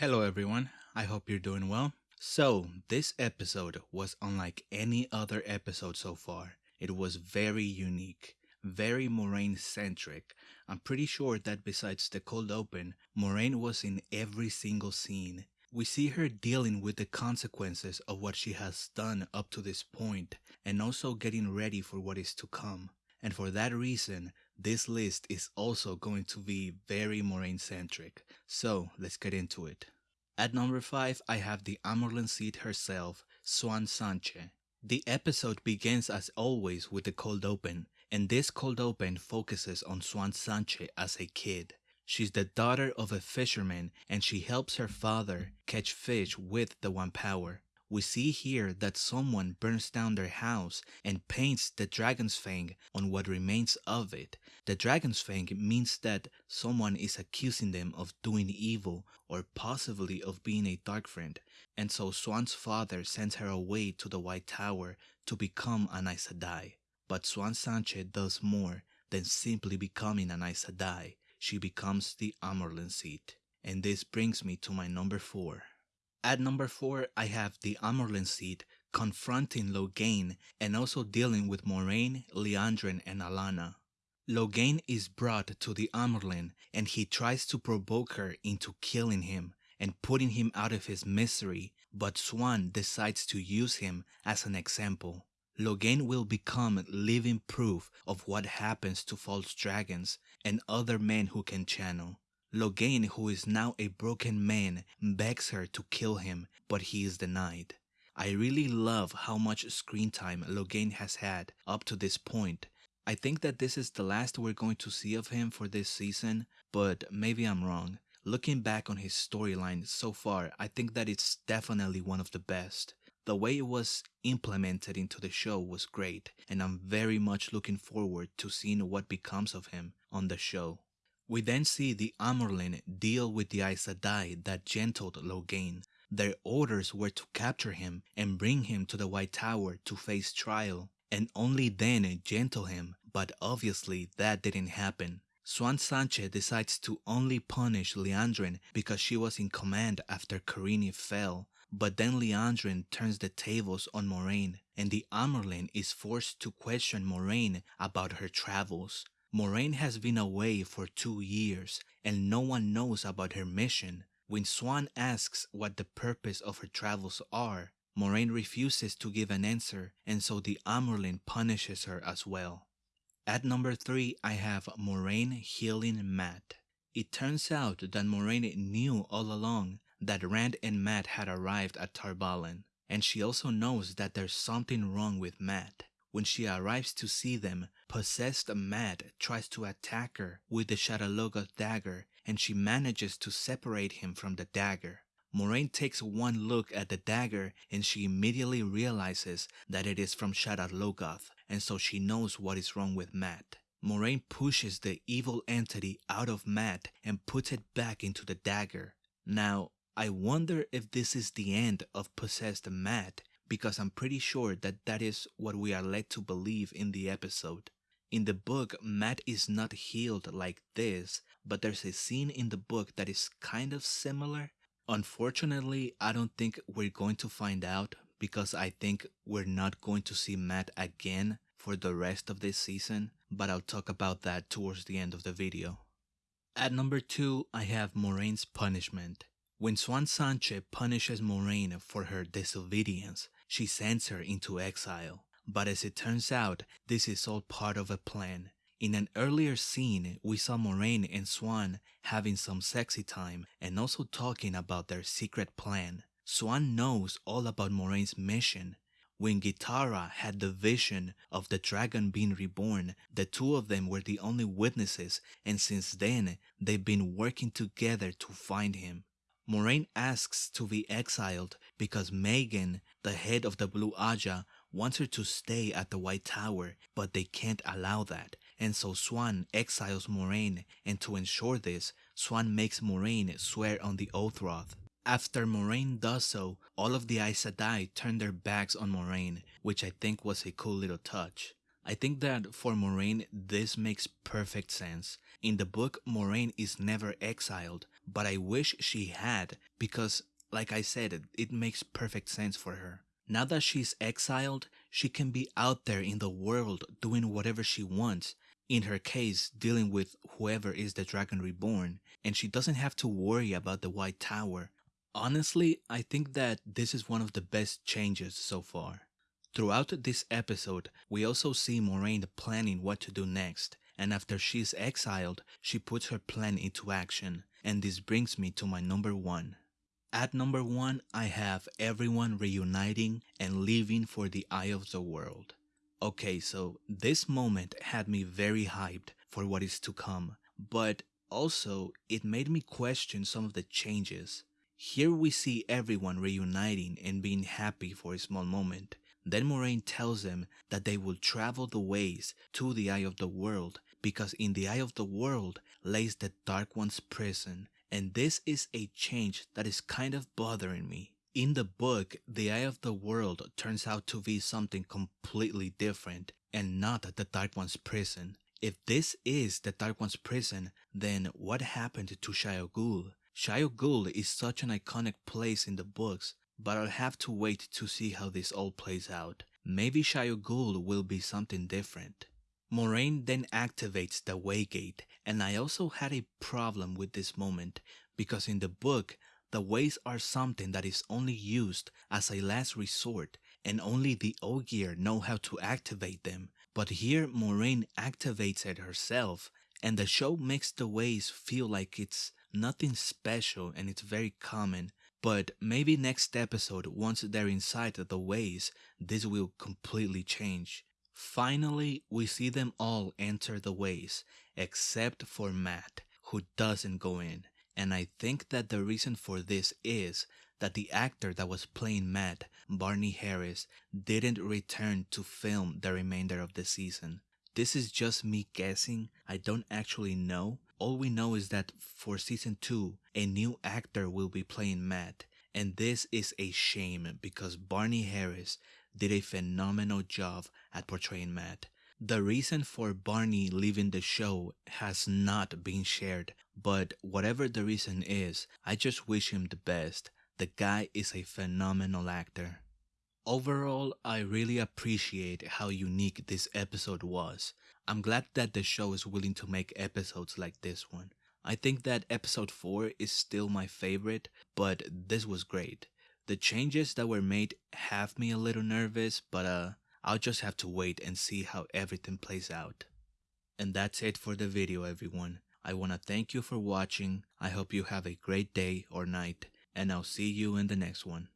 Hello, everyone. I hope you're doing well. So, this episode was unlike any other episode so far. It was very unique, very Moiraine centric. I'm pretty sure that besides the cold open, Moiraine was in every single scene. We see her dealing with the consequences of what she has done up to this point and also getting ready for what is to come. And for that reason, this list is also going to be very Moiraine centric. So let's get into it. At number 5, I have the Amyrlin Seat herself, Siuan Sanche. The episode begins as always with the cold open, and this cold open focuses on Siuan Sanche as a kid. She's the daughter of a fisherman and she helps her father catch fish with the One Power. We see here that someone burns down their house and paints the dragon's fang on what remains of it. The dragon's fang means that someone is accusing them of doing evil or possibly of being a dark friend, and so Siuan's father sends her away to the White Tower to become an Aes Sedai. But Siuan Sanche does more than simply becoming an Aes Sedai. She becomes the Amyrlin seat. And this brings me to my number 4. At number 4, I have the Amyrlin seat confronting Logain and also dealing with Moiraine, Liandrin, and Alanna. Logain is brought to the Amyrlin and he tries to provoke her into killing him and putting him out of his misery, but Siuan decides to use him as an example. Logain will become living proof of what happens to false dragons and other men who can channel. Logain, who is now a broken man, begs her to kill him, but he is denied. I really love how much screen time Logain has had up to this point. I think that this is the last we're going to see of him for this season, but maybe I'm wrong. Looking back on his storyline so far, I think that it's definitely one of the best. The way it was implemented into the show was great, and I'm very much looking forward to seeing what becomes of him on the show. We then see the Amyrlin deal with the Aes Sedai that gentled Logain. Their orders were to capture him and bring him to the White Tower to face trial, and only then gentle him, but obviously that didn't happen. Siuan Sanche decides to only punish Liandrin because she was in command after Kerene fell, but then Liandrin turns the tables on Moiraine, and the Amyrlin is forced to question Moiraine about her travels. Moiraine has been away for two years and no one knows about her mission. When Siuan asks what the purpose of her travels are, Moiraine refuses to give an answer and so the Amyrlin punishes her as well. At number 3 I have Moiraine healing Mat. It turns out that Moiraine knew all along that Rand and Mat had arrived at Tar Valon, and she also knows that there's something wrong with Mat. When she arrives to see them, possessed Mat tries to attack her with the Shadar-Logoth dagger and she manages to separate him from the dagger. Moiraine takes one look at the dagger and she immediately realizes that it is from Shadar-Logoth and so she knows what is wrong with Mat. Moiraine pushes the evil entity out of Mat and puts it back into the dagger. Now, I wonder if this is the end of possessed Mat because I'm pretty sure that that is what we are led to believe in the episode. In the book, Mat is not healed like this, but there's a scene in the book that is kind of similar. Unfortunately, I don't think we're going to find out because I think we're not going to see Mat again for the rest of this season, but I'll talk about that towards the end of the video. At number 2, I have Moiraine's punishment. When Siuan Sanche punishes Moiraine for her disobedience, she sends her into exile. But as it turns out, this is all part of a plan. In an earlier scene, we saw Moiraine and Siuan having some sexy time and also talking about their secret plan. Siuan knows all about Moiraine's mission. When Gitara had the vision of the dragon being reborn, the two of them were the only witnesses and since then, they've been working together to find him. Moiraine asks to be exiled because Maigan, the head of the Blue Ajah, wants her to stay at the White Tower, but they can't allow that. And so Siuan exiles Moiraine, and to ensure this, Siuan makes Moiraine swear on the Oath Rod. After Moiraine does so, all of the Aes Sedai turn their backs on Moiraine, which I think was a cool little touch. I think that for Moiraine, this makes perfect sense In the book, Moiraine is never exiled, but I wish she had because, like I said, it makes perfect sense for her. Now that she's exiled, she can be out there in the world doing whatever she wants. In her case, dealing with whoever is the Dragon Reborn, and she doesn't have to worry about the White Tower. Honestly, I think that this is one of the best changes so far. Throughout this episode, we also see Moiraine planning what to do next, and after she's exiled, she puts her plan into action, and this brings me to my number one. At number one, I have everyone reuniting and leaving for the eye of the world. Okay, so this moment had me very hyped for what is to come, but also it made me question some of the changes. Here we see everyone reuniting and being happy for a small moment. Then Moiraine tells them that they will travel the ways to the Eye of the World because in the Eye of the World lays the Dark One's prison and this is a change that is kind of bothering me. In the book, the Eye of the World turns out to be something completely different and not the Dark One's prison. If this is the Dark One's prison, then what happened to Shayol Ghul? Shayol Ghul is such an iconic place in the books, but I'll have to wait to see how this all plays out. Maybe Shayol Ghul will be something different. Moiraine then activates the Waygate, and I also had a problem with this moment because in the book, the ways are something that is only used as a last resort and only the Ogier know how to activate them. But here Moiraine activates it herself and the show makes the ways feel like it's nothing special and it's very common. But maybe next episode, once they're inside the ways, this will completely change. Finally, we see them all enter the ways, except for Mat, who doesn't go in. And I think that the reason for this is that the actor that was playing Mat, Barney Harris, didn't return to film the remainder of the season. This is just me guessing, I don't actually know. All we know is that for season 2, a new actor will be playing Mat. And this is a shame because Barney Harris did a phenomenal job at portraying Mat. The reason for Barney leaving the show has not been shared, but whatever the reason is, I just wish him the best. The guy is a phenomenal actor. Overall, I really appreciate how unique this episode was. I'm glad that the show is willing to make episodes like this one. I think that episode 4 is still my favorite, but this was great. The changes that were made have me a little nervous, but uh, I'll just have to wait and see how everything plays out. And that's it for the video everyone. I want to thank you for watching. I hope you have a great day or night, and I'll see you in the next one.